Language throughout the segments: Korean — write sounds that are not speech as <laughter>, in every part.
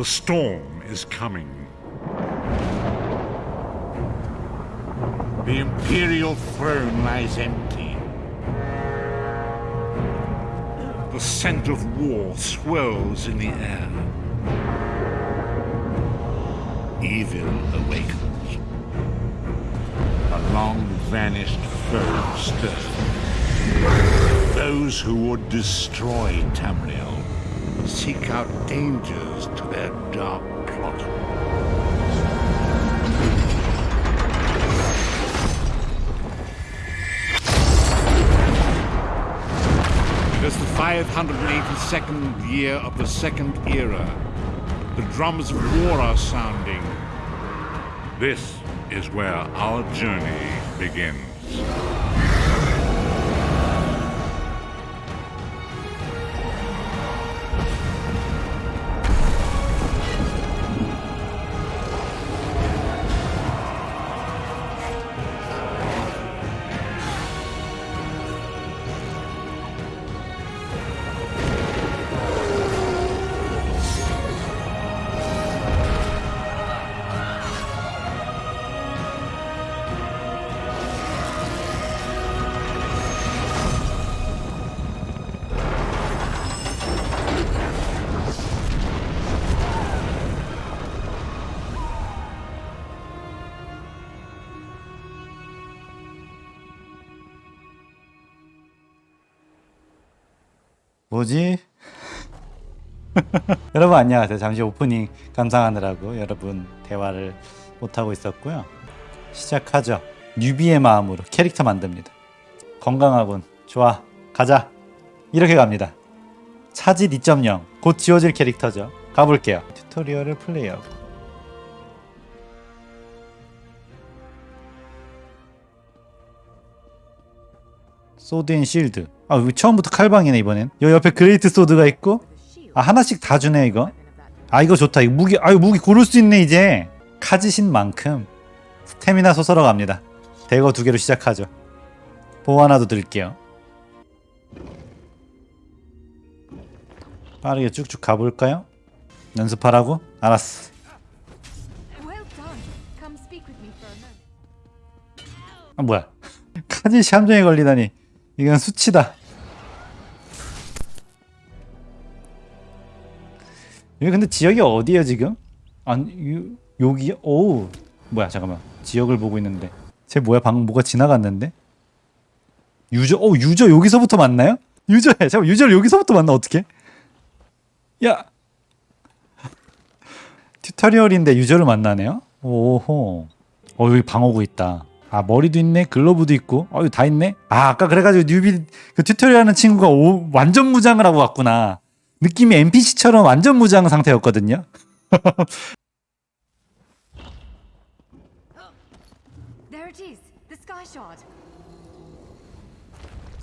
The storm is coming. The Imperial throne lies empty. The scent of war swirls in the air. Evil awakens. A long vanished foe stirs. Those who would destroy Tamriel seek out dangers to their dark plot. It is the 582nd year of the Second Era. The drums of war are sounding. This is where our journey begins. 뭐지? <laughs> 여러분 안녕하세요. 잠시 오프닝 감상하느라고 여러분 대화를 못하고 있었고요. 시작하죠. 뉴비의 마음으로 캐릭터 만듭니다. 건강하군. 좋아. 가자. 이렇게 갑니다. 차짓 2.0. 곧 지워질 캐릭터죠. 가볼게요. 튜토리얼을 플레이하고. sword and shield. 아, 처음부터 칼방이네 이번엔. 여 옆에 great sword가 있고 아 하나씩 다 주네 이거. 아 이거 좋다. 이거 무기 아유 무기 고를 수 있네 이제. 카짓인 만큼 스태미나 sorcerer 갑니다. dagger 두 개로 시작하죠. bow 하나도 드릴게요. 빠르게 쭉쭉 가볼까요? 연습하라고? 알았어. 아 뭐야? <laughs> 카지시 함정에 걸리다니. 이건 수치다. 여기 근데 지역이 어디야 지금? 아니 요, 여기 오 뭐야 잠깐만 지역을 보고 있는데 쟤 뭐야 방금 뭐가 지나갔는데 유저 오 유저 여기서부터 만나요? 유저야 잠깐 유저를 여기서부터 만나 어떻게? 야 튜토리얼인데 유저를 만나네요? 오호 어 여기 방어구 있다 아 머리도 있네? 글러브도 있고? 어 이거 다 있네? 아 아까 그래가지고 newbie 그 tutorial 하는 친구가 오, 완전 무장을 하고 왔구나. 느낌이 NPC처럼 완전 무장 상태였거든요. <laughs>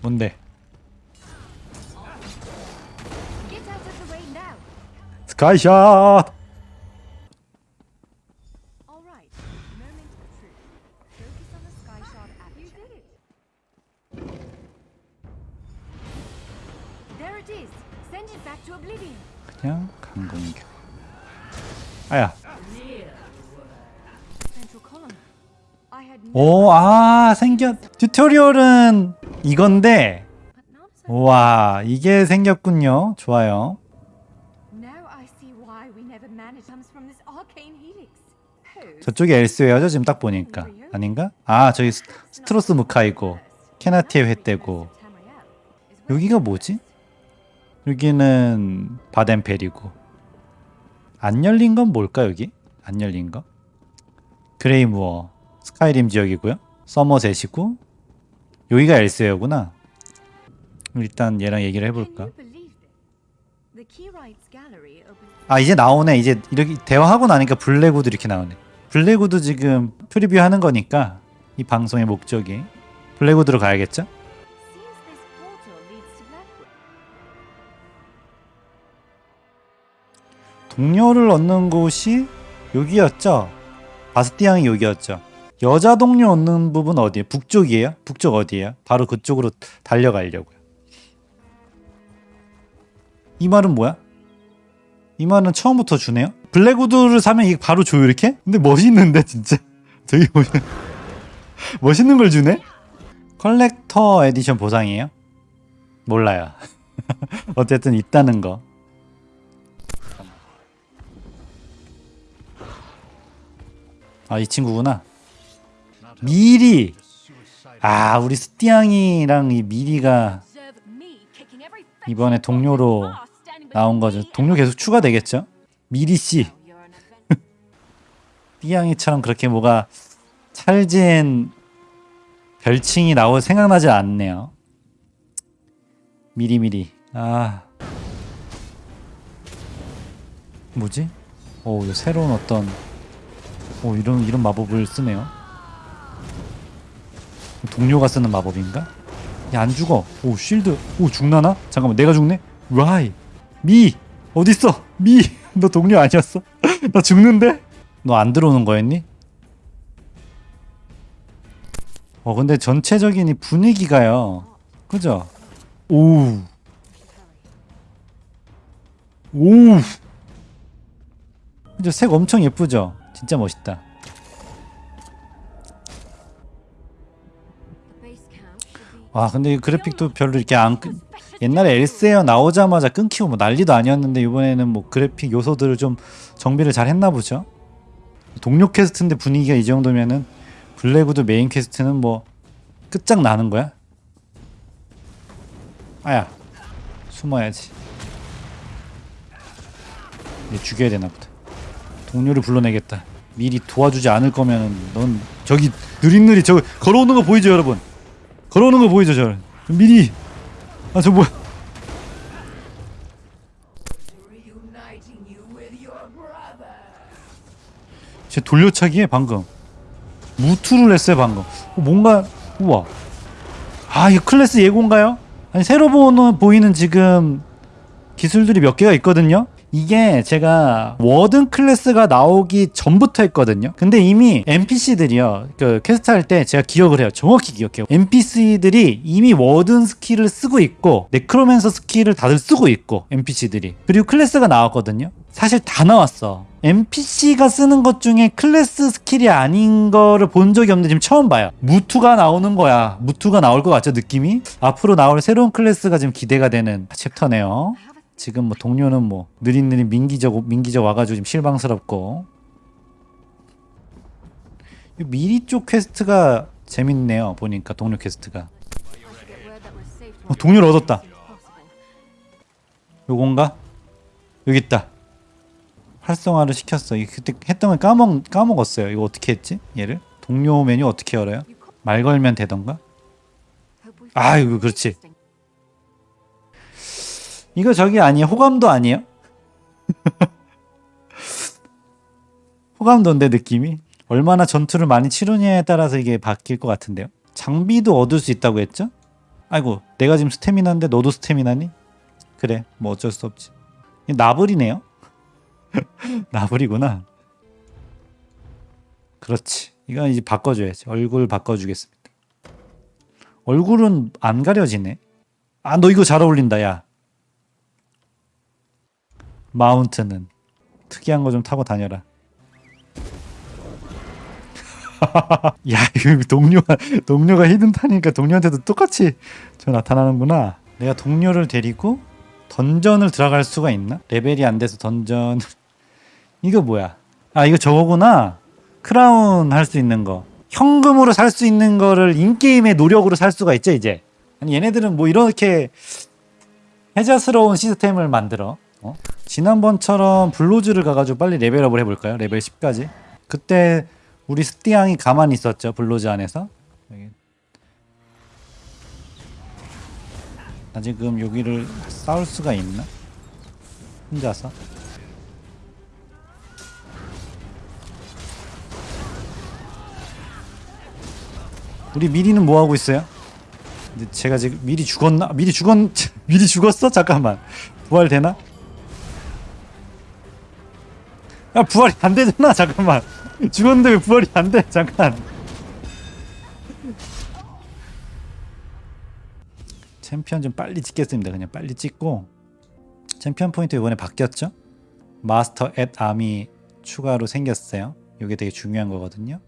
뭔데. 스카이샷 그냥 강공격 아야 오 아 생겼 튜토리얼은 이건데. 와 이게 생겼군요 좋아요? 저쪽이 엘스웨어죠 지금 딱 보니까 아닌가? 아 저기 스- 스트로스 엠카이고 케나티의 홰 여기가 뭐지? 여기는 바덴펠이고 안 열린 건 뭘까 여기? 안 열린 거? 그레이무어 스카이림 지역이고요 서머셋이고 여기가 엘스웨어구나 일단 얘랑 얘기를 해볼까? 아 이제 나오네 이제 이렇게 대화하고 나니까 블랙우드 이렇게 나오네 블랙우드 지금 preview 하는 거니까 이 방송의 목적이 블랙우드로 가야겠죠? 동료를 얻는 곳이 여기였죠? 바스티앙이 여기였죠? 여자 동료 얻는 부분 어디에? 북쪽이에요? 북쪽 어디에요? 바로 그쪽으로 달려가려고요 이 말은 뭐야? 이 말은 처음부터 주네요. 블랙우드를 사면 이게 바로 줘요 이렇게? 근데 멋있는데 진짜. <laughs> 되게 멋 멋있는 걸 주네. collector edition 보상이에요? 몰라요. <laughs> 어쨌든 있다는 거. 아 이 친구구나. 미리. 아 우리 스티앙이랑 이 미리가 이번에 동료로 나온 거죠. 동료 계속 추가되겠죠? 미리 씨, <laughs> 띠양이처럼 그렇게 뭐가 찰진 별칭이 나올 생각나지 않네요. 미리미리. 아 뭐지? 오, 새로운 어떤 오 이런 이런 마법을 쓰네요. 동료가 쓰는 마법인가? 야, 안 죽어. 오, 쉴드. 오, 죽나나? 잠깐만, 내가 죽네? 라이. 미! 어딨어? 미! <laughs> 너 동료 아니었어? <laughs> 나 죽는데? 너 안 들어오는 거였니? 어, 근데 전체적인 이 분위기가요. 그죠? 오우. 오우. 그죠? 색 엄청 예쁘죠? 진짜 멋있다. 와, 근데 이 그래픽도 별로 이렇게 안, 끊- 옛날에 엘세어 나오자마자 끊기고 뭐 난리도 아니었는데 이번에는 뭐 그래픽 요소들을 좀 정비를 잘 했나 보죠. 동료 quest인데 분위기가 이 정도면은 블랙우드 main quest는 뭐 끝장 나는 거야? 아야 숨어야지. 얘 죽여야 되나 보다. 동료를 불러내겠다. 미리 도와주지 않을 거면은 넌 저기 느릿느릿 저기 걸어오는 거 보이죠 여러분? 걸어오는 거 보이죠 저 미리 아 저 뭐야 제 돌려차기에 방금 무투를 했어요 방금 어, 뭔가 우와 아 이거 클래스 예고인가요? 아니 새로 보는 보이는 지금 기술들이 몇 개가 있거든요 이게 제가 Warden 클래스가 나오기 전부터 했거든요. 근데 이미 NPC들이요. 그 퀘스트 할 때 제가 기억을 해요. 정확히 기억해요. NPC들이 이미 Warden skill을 쓰고 있고 Necromancer skill을 다들 쓰고 있고 NPC들이. 그리고 클래스가 나왔거든요. 사실 다 나왔어. NPC가 쓰는 것 중에 클래스 skill이 아닌 거를 본 적이 없는데 지금 처음 봐요. 무투가 나오는 거야. 무투가 나올 것 같죠, 느낌이? 앞으로 나올 새로운 클래스가 지금 기대가 되는 chapter네요. 지금 뭐 동료는 뭐 느릿느릿 민기적 민기적 와가지고 지금 실망스럽고 이 미리 쪽 quest가 재밌네요 보니까 동료 quest가 어, 동료를 얻었다 요건가? 여기 있다 활성화를 시켰어 이거 그때 했던 걸 까먹, 까먹었어요 이거 어떻게 했지 얘를 동료 메뉴 어떻게 열어요? 말 걸면 되던가? 아이고, 그렇지. 이거 저기 아니에요? 호감도 아니에요? <laughs> 호감도인데 느낌이 얼마나 전투를 많이 치르냐에 따라서 이게 바뀔 것 같은데요. 장비도 얻을 수 있다고 했죠? 아이고 내가 지금 스태미나인데 너도 스태미나니? 그래 뭐 어쩔 수 없지. 이 나불이네요. <laughs> 나불이구나. 그렇지. 이건 이제 바꿔줘야지. 얼굴 바꿔주겠습니다. 얼굴은 안 가려지네. 아 너 이거 잘 어울린다 야. 마운트는 특이한 거 좀 타고 다녀라. <laughs> 야, 이거 동료가 동료가 히든 타니까 동료한테도 똑같이 저 나타나는구나. 내가 동료를 데리고 던전을 들어갈 수가 있나? 레벨이 안 돼서 던전 <laughs> 이거 뭐야? 아, 이거 저거구나. 크라운 할 수 있는 거. 현금으로 살 수 있는 거를 in-game의 노력으로 살 수가 있죠, 이제. 아니, 얘네들은 뭐 이렇게 혜자스러운 시스템을 만들어. 어? 지난번처럼 블로즈를 가가지고 빨리 level up을 해볼까요? 레벨 10까지. 그때 우리 스티앙이 가만히 있었죠. 블로즈 안에서. 나 지금 여기를 싸울 수가 있나? 혼자서. 우리 미리는 뭐 하고 있어요? 제가 지금 미리 죽었나? 미리 죽었 <laughs> 미리 죽었어? 잠깐만. 부활 되나? 야 부활이 안 되잖아 잠깐만 죽었는데 왜 부활이 안 돼 잠깐 챔피언 좀 빨리 찍겠습니다 그냥 빨리 찍고 챔피언 포인트 이번에 바뀌었죠 마스터 앳 암이 추가로 생겼어요. 이게 되게 중요한 거거든요.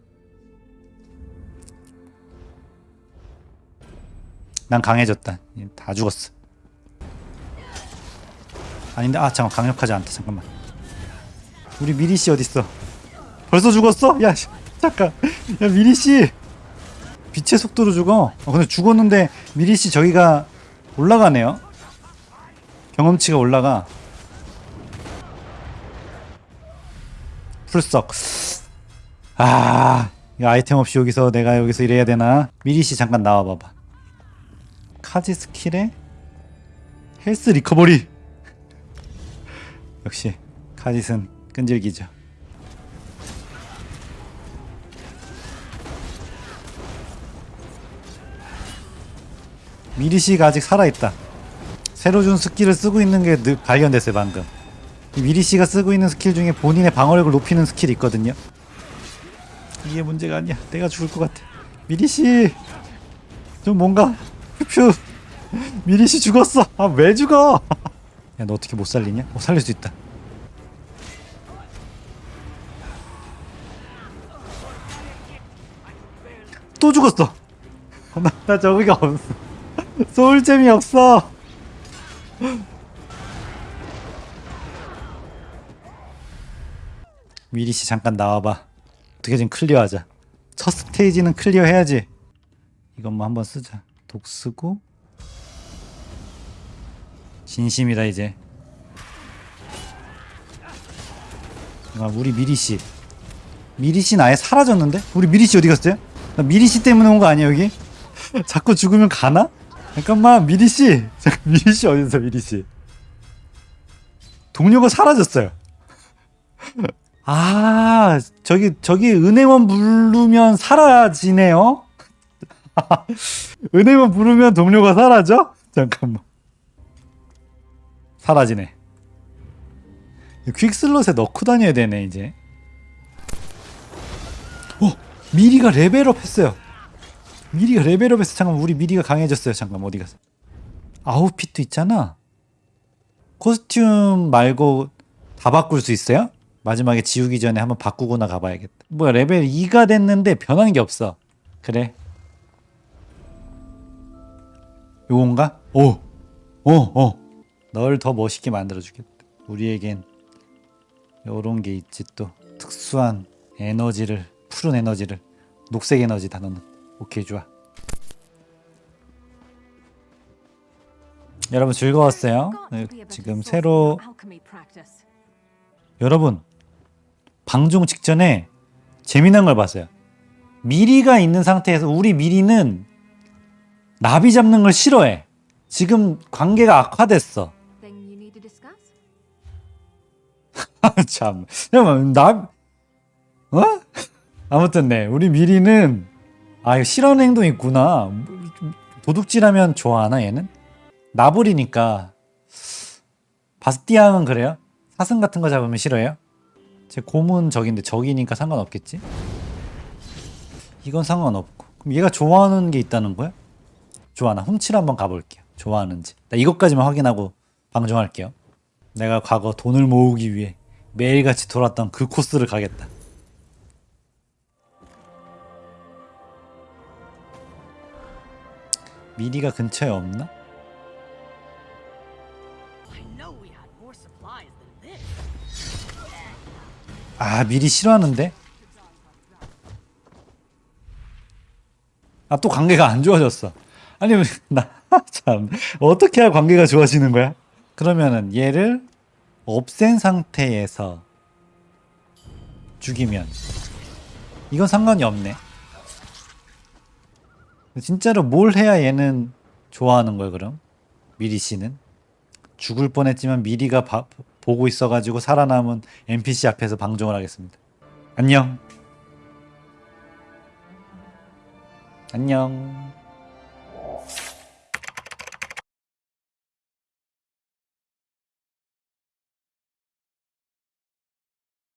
난 강해졌다. 다 죽었어. 아닌데 아 잠깐 강력하지 않다. 잠깐만. 우리 미리 씨 어디 있어? 벌써 죽었어? 야 씨, 잠깐. 야 미리 씨. 빛의 속도로 죽어. 어, 근데 죽었는데 미리 씨 저기가 올라가네요. 경험치가 올라가. 풀썩. 아, 이 아이템 없이 여기서 내가 여기서 이래야 되나? 미리 씨 잠깐 나와 봐봐. 카짓 skill에 health recovery. <laughs> 역시 카짓은 끈질기죠. 미리 씨가 아직 살아 있다. 새로 준 skill을 쓰고 있는 게 느- 발견됐어요 방금. 이 미리 씨가 쓰고 있는 스킬 중에 본인의 방어력을 높이는 skill이 있거든요. 이게 문제가 아니야. 내가 죽을 것 같아. 미리 씨, 좀 뭔가 휴 미리 씨 죽었어. 아 왜 죽어? <laughs> 야 너 어떻게 못 살리냐? 어 살릴 수 있다. 또 죽었어. 나, 나 저기가 없어. 소울잼이 없어. 미리 씨 잠깐 나와봐. 어떻게든 클리어하자. 첫 스테이지는 클리어해야지. 이것만 한번 쓰자. 독 쓰고 진심이다 이제. 아, 우리 미리 씨. 미리 씨는 아예 사라졌는데? 우리 미리 씨 어디 갔어요? 나 미리 씨 때문에 온 거 아니야 여기? 자꾸 죽으면 가나? 잠깐만 미리 씨. 잠깐 미리 씨 어디 있어 미리 씨? 동료가 사라졌어요. 아 저기 저기 은행원 부르면 사라지네요. <laughs> 은행원 부르면 동료가 사라져? 잠깐만. 사라지네. quick slot에 넣고 다녀야 되네 이제. 어 미리가 level up 했어요. 미리가 level up 했어. 잠깐 우리 미리가 강해졌어요. 잠깐 어디 갔어? 아웃핏도 있잖아. costume 말고 다 바꿀 수 있어요? 마지막에 지우기 전에 한번 바꾸고나 가봐야겠다. 뭐야 레벨 2가 됐는데 변한 게 없어. 그래. 요건가? 오, 오, 오. 널 더 멋있게 만들어주겠다. 우리에겐 요런 게 있지 또 특수한 에너지를 푸른 에너지를 녹색 에너지 단어는 오케이 좋아. 여러분 즐거웠어요. 네, 지금 새로. 여러분 방송 직전에 재미난 걸 봤어요. 미리가 있는 상태에서 우리 미리는 나비 잡는 걸 싫어해. 지금 관계가 악화됐어. <laughs> 참. 잠깐만, 나, 어? 아무튼 네, 우리 미리는 아 이거 싫어하는 행동 있구나. 도둑질하면 좋아하나 얘는? 나불이니까 바스티앙은 그래요? 사슴 같은 거 잡으면 싫어해요? 제 곰은 적인데 적이니까 상관없겠지? 이건 상관없고 그럼 얘가 좋아하는 게 있다는 거야? 좋아 나 훔치러 한번 가볼게요 좋아하는지 나 이것까지만 확인하고 방송할게요 내가 과거 돈을 모으기 위해 매일같이 돌았던 그 코스를 가겠다 미리가 근처에 없나? 아 미리 싫어하는데? 아 또 관계가 안 좋아졌어 아니 <laughs> 나참 어떻게 해야 관계가 좋아지는 거야? 그러면은 얘를 없앤 상태에서 죽이면 이건 상관이 없네 진짜로 뭘 해야 얘는 좋아하는 거야 그럼? 미리 씨는? 죽을 뻔했지만 미리가 바- 보고 있어가지고 살아남은 NPC 앞에서 방종을 하겠습니다. 안녕. 안녕.